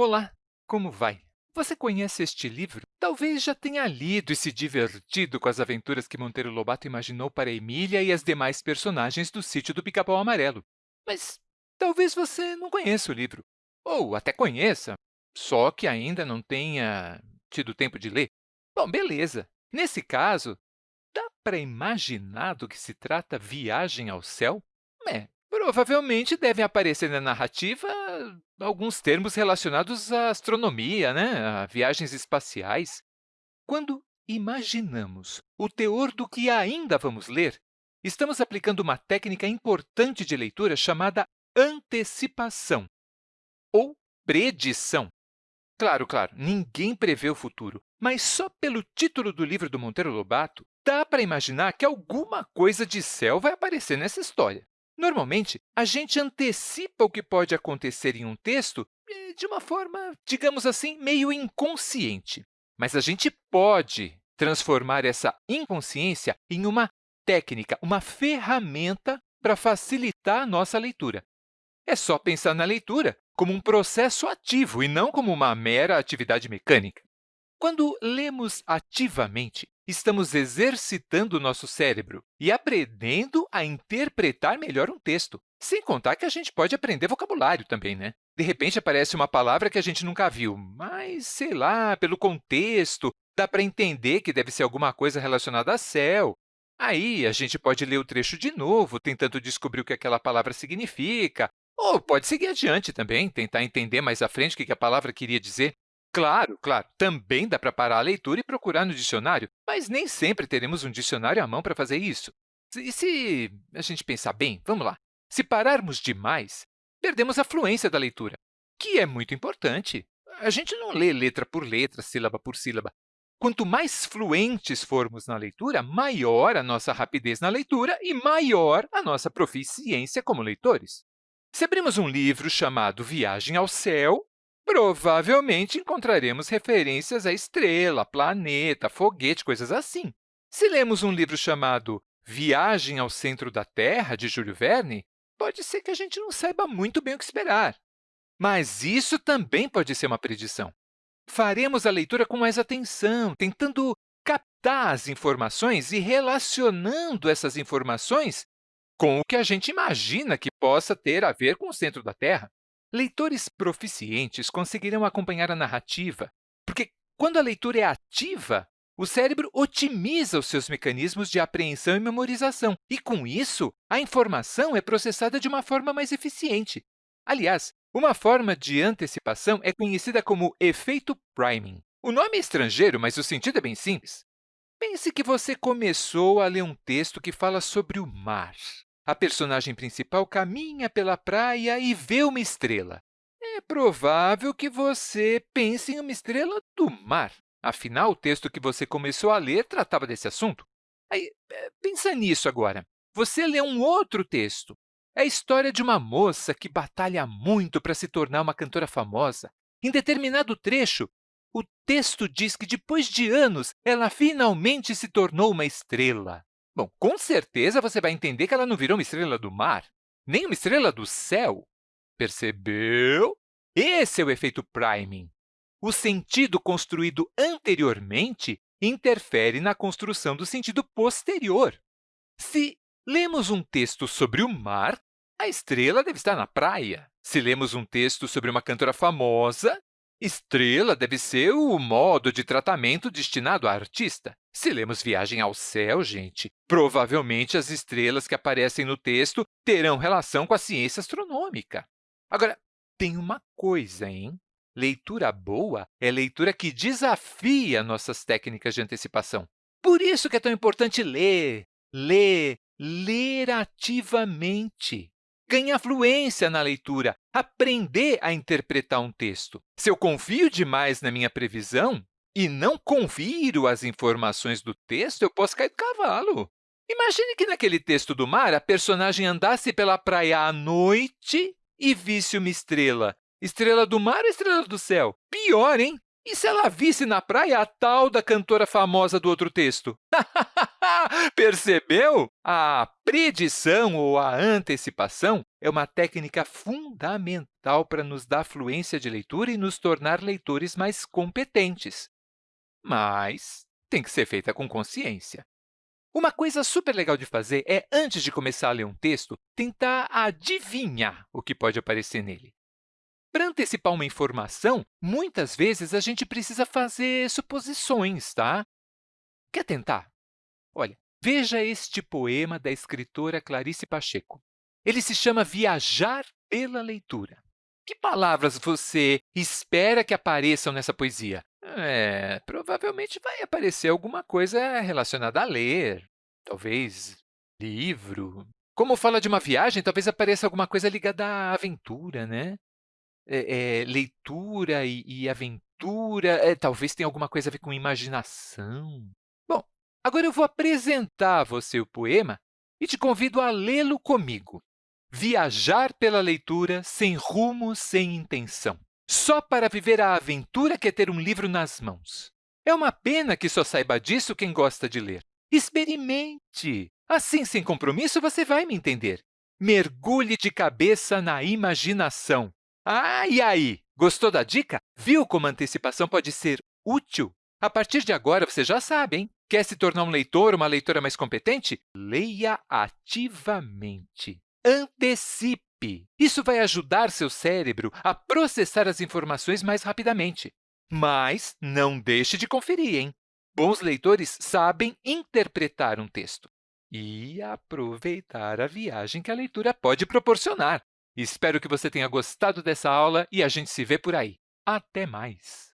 Olá, como vai? Você conhece este livro? Talvez já tenha lido e se divertido com as aventuras que Monteiro Lobato imaginou para Emília e as demais personagens do Sítio do Pica-Pau Amarelo. Mas talvez você não conheça o livro, ou até conheça, só que ainda não tenha tido tempo de ler. Bom, beleza. Nesse caso, dá para imaginar do que se trata Viagem ao Céu? É, Provavelmente devem aparecer na narrativa alguns termos relacionados à astronomia, né? a viagens espaciais. Quando imaginamos o teor do que ainda vamos ler, estamos aplicando uma técnica importante de leitura chamada antecipação ou predição. Claro, claro, ninguém prevê o futuro, mas só pelo título do livro do Monteiro Lobato, dá para imaginar que alguma coisa de céu vai aparecer nessa história. Normalmente, a gente antecipa o que pode acontecer em um texto eh, de uma forma, digamos assim, meio inconsciente. Mas a gente pode transformar essa inconsciência em uma técnica, uma ferramenta para facilitar a nossa leitura. É só pensar na leitura como um processo ativo e não como uma mera atividade mecânica. Quando lemos ativamente, estamos exercitando o nosso cérebro e aprendendo a interpretar melhor um texto. Sem contar que a gente pode aprender vocabulário também, né? De repente, aparece uma palavra que a gente nunca viu, mas, sei lá, pelo contexto, dá para entender que deve ser alguma coisa relacionada a céu. Aí, a gente pode ler o trecho de novo, tentando descobrir o que aquela palavra significa, ou pode seguir adiante também, tentar entender mais à frente o que a palavra queria dizer. Claro, claro, também dá para parar a leitura e procurar no dicionário, mas nem sempre teremos um dicionário à mão para fazer isso. E se a gente pensar bem, vamos lá, se pararmos demais, perdemos a fluência da leitura, que é muito importante. A gente não lê letra por letra, sílaba por sílaba. Quanto mais fluentes formos na leitura, maior a nossa rapidez na leitura e maior a nossa proficiência como leitores. Se abrimos um livro chamado Viagem ao Céu, provavelmente encontraremos referências a estrela, planeta, foguete, coisas assim. Se lemos um livro chamado Viagem ao Centro da Terra, de Júlio Verne, pode ser que a gente não saiba muito bem o que esperar. Mas isso também pode ser uma predição. Faremos a leitura com mais atenção, tentando captar as informações e relacionando essas informações com o que a gente imagina que possa ter a ver com o centro da Terra. Leitores proficientes conseguirão acompanhar a narrativa, porque, quando a leitura é ativa, o cérebro otimiza os seus mecanismos de apreensão e memorização, e, com isso, a informação é processada de uma forma mais eficiente. Aliás, uma forma de antecipação é conhecida como efeito priming. O nome é estrangeiro, mas o sentido é bem simples. Pense que você começou a ler um texto que fala sobre o mar. A personagem principal caminha pela praia e vê uma estrela. É provável que você pense em uma estrela do mar. Afinal, o texto que você começou a ler tratava desse assunto. Aí, é, pensa nisso agora. Você lê um outro texto. É a história de uma moça que batalha muito para se tornar uma cantora famosa. Em determinado trecho, o texto diz que, depois de anos, ela finalmente se tornou uma estrela. Bom, com certeza você vai entender que ela não virou uma estrela do mar, nem uma estrela do céu. Percebeu? Esse é o efeito priming. O sentido construído anteriormente interfere na construção do sentido posterior. Se lemos um texto sobre o mar, a estrela deve estar na praia. Se lemos um texto sobre uma cantora famosa, Estrela deve ser o modo de tratamento destinado a artista. Se lemos Viagem ao Céu, gente, provavelmente as estrelas que aparecem no texto terão relação com a ciência astronômica. Agora, tem uma coisa, hein? Leitura boa é leitura que desafia nossas técnicas de antecipação. Por isso que é tão importante ler, ler, ler ativamente ganhar fluência na leitura, aprender a interpretar um texto. Se eu confio demais na minha previsão e não confiro as informações do texto, eu posso cair do cavalo. Imagine que naquele texto do mar, a personagem andasse pela praia à noite e visse uma estrela. Estrela do mar ou estrela do céu? Pior, hein? E se ela visse na praia a tal da cantora famosa do outro texto? Percebeu? A predição ou a antecipação é uma técnica fundamental para nos dar fluência de leitura e nos tornar leitores mais competentes. Mas tem que ser feita com consciência. Uma coisa super legal de fazer é, antes de começar a ler um texto, tentar adivinhar o que pode aparecer nele. Para antecipar uma informação, muitas vezes a gente precisa fazer suposições, tá? Quer tentar? Olha, veja este poema da escritora Clarice Pacheco. Ele se chama Viajar pela Leitura. Que palavras você espera que apareçam nessa poesia? É, provavelmente vai aparecer alguma coisa relacionada a ler, talvez livro. Como fala de uma viagem, talvez apareça alguma coisa ligada à aventura, né? É, é, leitura e, e aventura, é, talvez tenha alguma coisa a ver com imaginação. Agora eu vou apresentar a você o poema e te convido a lê-lo comigo. Viajar pela leitura sem rumo, sem intenção, só para viver a aventura que é ter um livro nas mãos. É uma pena que só saiba disso quem gosta de ler. Experimente! Assim, sem compromisso, você vai me entender. Mergulhe de cabeça na imaginação. Ah, e aí? Gostou da dica? Viu como a antecipação pode ser útil? A partir de agora, você já sabe, hein? Quer se tornar um leitor, uma leitora mais competente? Leia ativamente. Antecipe! Isso vai ajudar seu cérebro a processar as informações mais rapidamente. Mas não deixe de conferir, hein? Bons leitores sabem interpretar um texto e aproveitar a viagem que a leitura pode proporcionar. Espero que você tenha gostado dessa aula e a gente se vê por aí. Até mais!